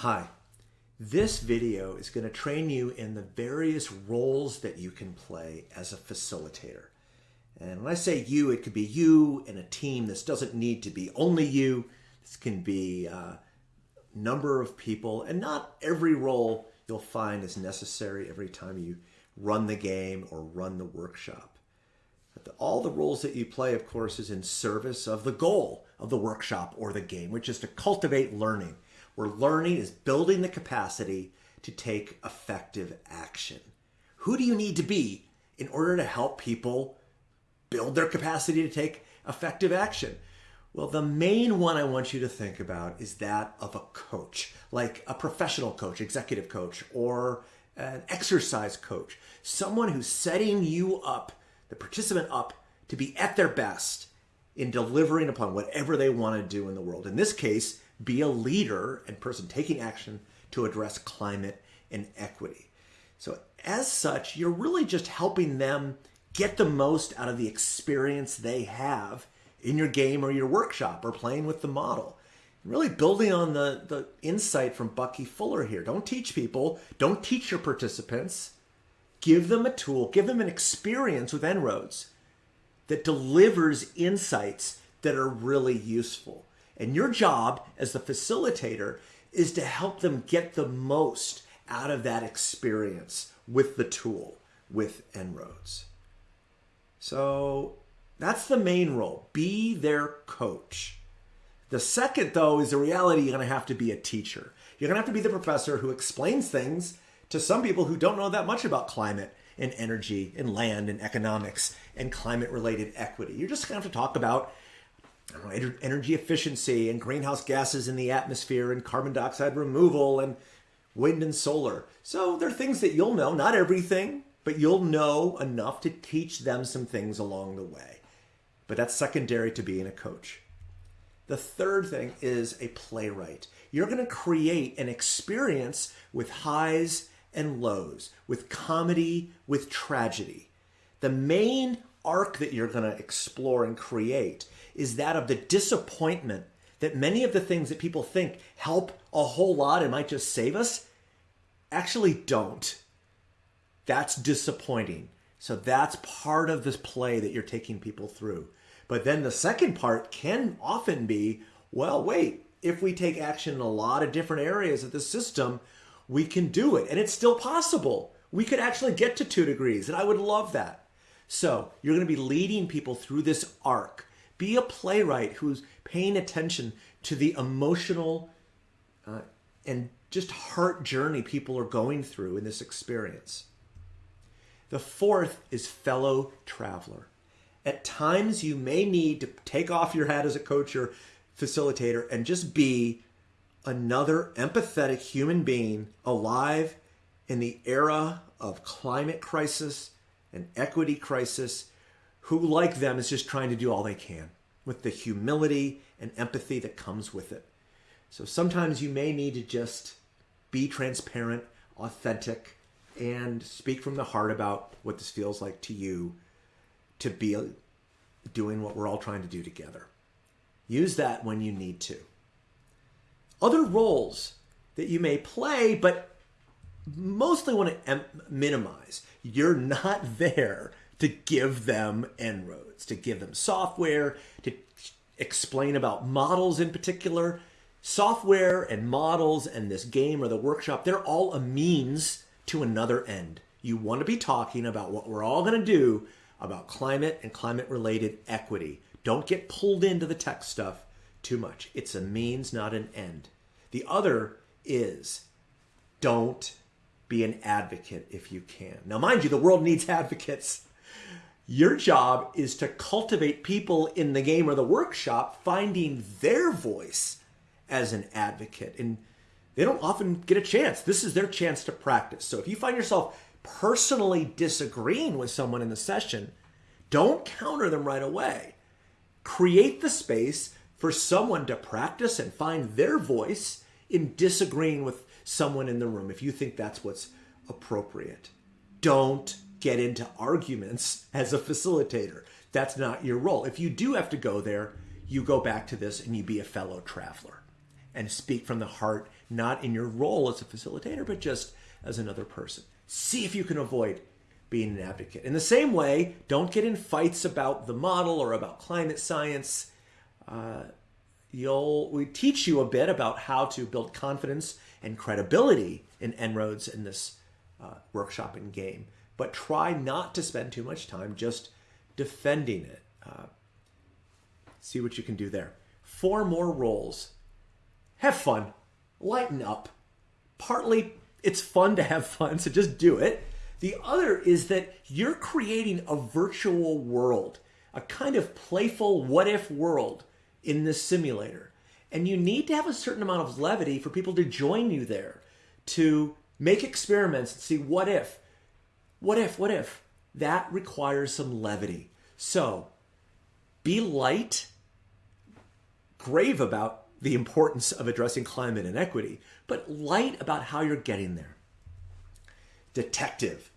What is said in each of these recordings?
Hi, this video is going to train you in the various roles that you can play as a facilitator. And when I say you, it could be you and a team. This doesn't need to be only you. This can be a number of people and not every role you'll find is necessary every time you run the game or run the workshop. The, all the roles that you play, of course, is in service of the goal of the workshop or the game, which is to cultivate learning where learning is building the capacity to take effective action. Who do you need to be in order to help people build their capacity to take effective action? Well, the main one I want you to think about is that of a coach, like a professional coach, executive coach, or an exercise coach, someone who's setting you up, the participant up, to be at their best in delivering upon whatever they want to do in the world. In this case, be a leader and person taking action to address climate and equity. So as such, you're really just helping them get the most out of the experience they have in your game or your workshop or playing with the model. Really building on the, the insight from Bucky Fuller here. Don't teach people, don't teach your participants. Give them a tool, give them an experience with En-ROADS that delivers insights that are really useful. And your job as the facilitator is to help them get the most out of that experience with the tool, with En-ROADS. So that's the main role. Be their coach. The second, though, is the reality you're going to have to be a teacher. You're going to have to be the professor who explains things to some people who don't know that much about climate and energy and land and economics and climate related equity. You're just going to have to talk about energy efficiency and greenhouse gases in the atmosphere and carbon dioxide removal and wind and solar. So there are things that you'll know, not everything, but you'll know enough to teach them some things along the way. But that's secondary to being a coach. The third thing is a playwright. You're going to create an experience with highs and lows, with comedy, with tragedy. The main arc that you're going to explore and create is that of the disappointment that many of the things that people think help a whole lot and might just save us actually don't. That's disappointing. So that's part of this play that you're taking people through. But then the second part can often be, well, wait, if we take action in a lot of different areas of the system, we can do it. And it's still possible. We could actually get to two degrees, and I would love that. So you're going to be leading people through this arc. Be a playwright who's paying attention to the emotional uh, and just heart journey people are going through in this experience. The fourth is fellow traveler. At times, you may need to take off your hat as a coach or facilitator and just be another empathetic human being alive in the era of climate crisis and equity crisis who, like them, is just trying to do all they can with the humility and empathy that comes with it. So sometimes you may need to just be transparent, authentic, and speak from the heart about what this feels like to you to be doing what we're all trying to do together. Use that when you need to. Other roles that you may play, but mostly want to minimize. You're not there to give them En-ROADS, to give them software, to explain about models in particular. Software and models and this game or the workshop, they're all a means to another end. You want to be talking about what we're all going to do about climate and climate related equity. Don't get pulled into the tech stuff too much. It's a means, not an end. The other is don't be an advocate if you can. Now, mind you, the world needs advocates. Your job is to cultivate people in the game or the workshop finding their voice as an advocate. And they don't often get a chance. This is their chance to practice. So if you find yourself personally disagreeing with someone in the session, don't counter them right away. Create the space for someone to practice and find their voice in disagreeing with someone in the room if you think that's what's appropriate. Don't get into arguments as a facilitator. That's not your role. If you do have to go there, you go back to this and you be a fellow traveler and speak from the heart not in your role as a facilitator, but just as another person. See if you can avoid being an advocate. In the same way, don't get in fights about the model or about climate science. Uh, you'll we teach you a bit about how to build confidence and credibility in En-ROADS in this uh, workshop and game, but try not to spend too much time just defending it. Uh, see what you can do there. Four more roles. Have fun. Lighten up. Partly, it's fun to have fun, so just do it. The other is that you're creating a virtual world, a kind of playful what if world in this simulator. And you need to have a certain amount of levity for people to join you there to make experiments and see what if, what if, what if. That requires some levity. So be light, grave about the importance of addressing climate inequity, but light about how you're getting there. Detective.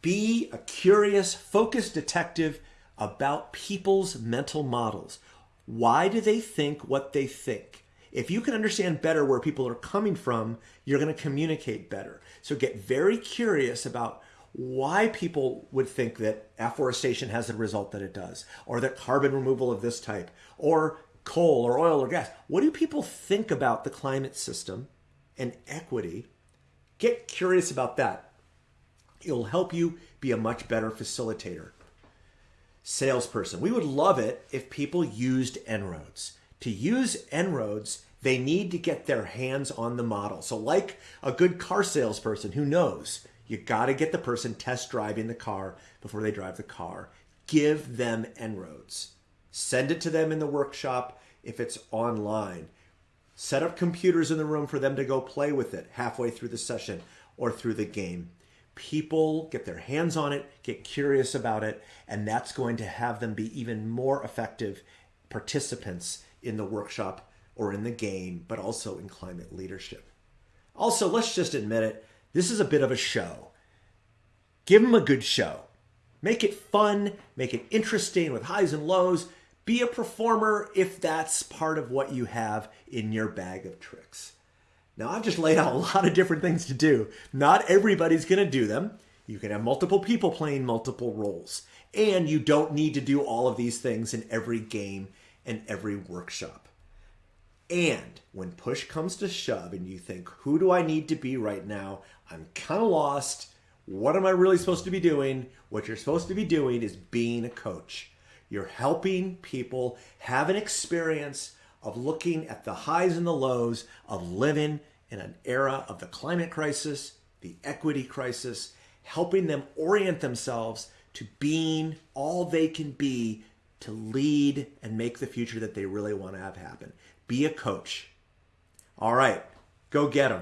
Be a curious, focused detective about people's mental models. Why do they think what they think? If you can understand better where people are coming from, you're going to communicate better. So get very curious about why people would think that afforestation has the result that it does, or that carbon removal of this type, or coal or oil or gas. What do people think about the climate system and equity? Get curious about that. It'll help you be a much better facilitator salesperson. We would love it if people used En-ROADS. To use En-ROADS, they need to get their hands on the model. So like a good car salesperson who knows you got to get the person test driving the car before they drive the car. Give them En-ROADS. Send it to them in the workshop if it's online. Set up computers in the room for them to go play with it halfway through the session or through the game people get their hands on it, get curious about it, and that's going to have them be even more effective participants in the workshop or in the game, but also in climate leadership. Also, let's just admit it, this is a bit of a show. Give them a good show. Make it fun, make it interesting with highs and lows. Be a performer if that's part of what you have in your bag of tricks. Now, I've just laid out a lot of different things to do. Not everybody's going to do them. You can have multiple people playing multiple roles. And you don't need to do all of these things in every game and every workshop. And when push comes to shove and you think, who do I need to be right now? I'm kind of lost. What am I really supposed to be doing? What you're supposed to be doing is being a coach. You're helping people have an experience of looking at the highs and the lows of living in an era of the climate crisis, the equity crisis, helping them orient themselves to being all they can be to lead and make the future that they really want to have happen. Be a coach. All right, go get them.